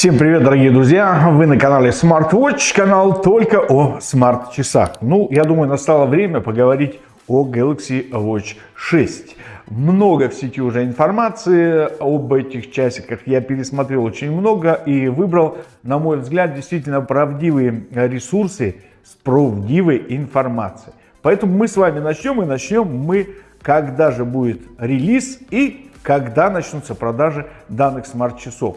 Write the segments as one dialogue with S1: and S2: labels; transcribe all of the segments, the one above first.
S1: Всем привет, дорогие друзья! Вы на канале SmartWatch, канал только о смарт-часах. Ну, я думаю, настало время поговорить о Galaxy Watch 6. Много в сети уже информации об этих часиках. Я пересмотрел очень много и выбрал, на мой взгляд, действительно правдивые ресурсы с правдивой информацией. Поэтому мы с вами начнем и начнем мы, когда же будет релиз и когда начнутся продажи данных смарт-часов.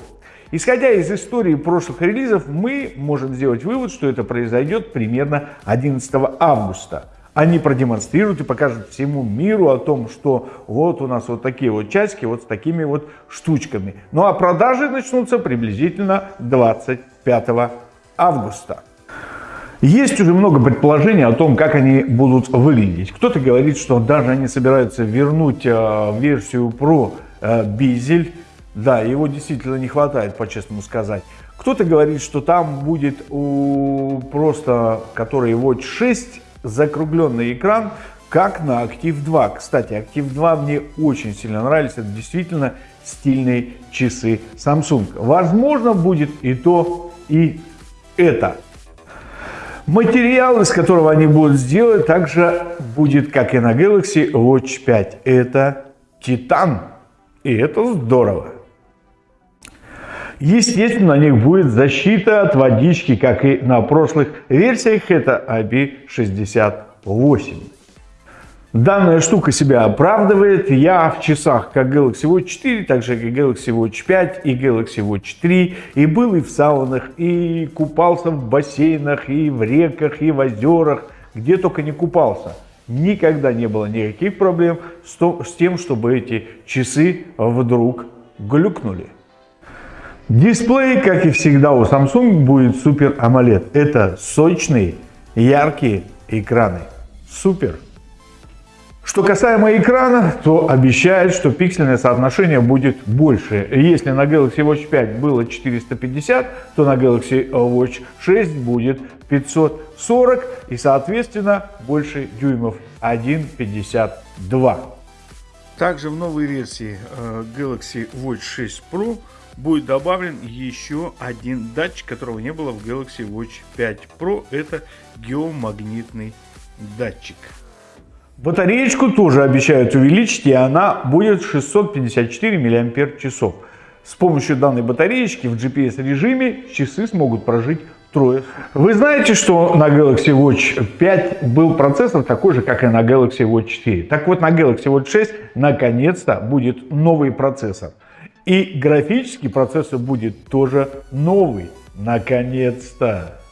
S1: Исходя из истории прошлых релизов, мы можем сделать вывод, что это произойдет примерно 11 августа. Они продемонстрируют и покажут всему миру о том, что вот у нас вот такие вот часики, вот с такими вот штучками. Ну а продажи начнутся приблизительно 25 августа. Есть уже много предположений о том, как они будут выглядеть. Кто-то говорит, что даже они собираются вернуть э, версию Pro э, Безель да, его действительно не хватает, по-честному сказать. Кто-то говорит, что там будет у просто, который Watch 6, закругленный экран, как на Active 2. Кстати, Active 2 мне очень сильно нравится. Это действительно стильные часы Samsung. Возможно, будет и то, и это. Материал, из которого они будут сделать, также будет, как и на Galaxy Watch 5. Это титан. И это здорово. Естественно, на них будет защита от водички, как и на прошлых версиях, это IP68. Данная штука себя оправдывает. Я в часах как Galaxy Watch 4, так же как Galaxy Watch 5 и Galaxy Watch 3. И был и в саунах, и купался в бассейнах, и в реках, и в озерах. Где только не купался. Никогда не было никаких проблем с, тем, чтобы эти часы вдруг глюкнули. Дисплей, как и всегда у Samsung, будет Super AMOLED. Это сочные, яркие экраны. Супер! Что касаемо экрана, то обещают, что пиксельное соотношение будет больше. Если на Galaxy Watch 5 было 450, то на Galaxy Watch 6 будет 540 и, соответственно, больше дюймов 1,52. Также в новой версии э, Galaxy Watch 6 Pro будет добавлен еще один датчик, которого не было в Galaxy Watch 5 Pro. Это геомагнитный датчик. Батареечку тоже обещают увеличить, и она будет 654 мАч. С помощью данной батареечки в GPS режиме часы смогут прожить трое. Вы знаете, что на Galaxy Watch 5 был процессор такой же, как и на Galaxy Watch 4. Так вот, на Galaxy Watch 6 наконец-то будет новый процессор. И графический процессор будет тоже новый. Наконец-то!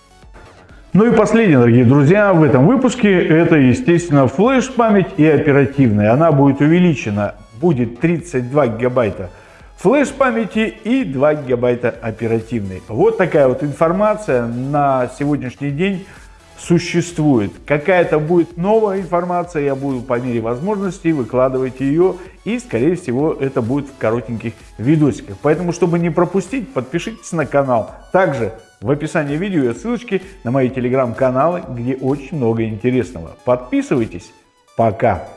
S1: Ну и последнее, дорогие друзья, в этом выпуске это, естественно, флеш-память и оперативная. Она будет увеличена, будет 32 гигабайта флеш-памяти и 2 гигабайта оперативной. Вот такая вот информация на сегодняшний день существует. Какая-то будет новая информация, я буду по мере возможностей выкладывать ее, и, скорее всего, это будет в коротеньких видосиках. Поэтому, чтобы не пропустить, подпишитесь на канал. Также в описании видео есть ссылочки на мои телеграм-каналы, где очень много интересного. Подписывайтесь. Пока!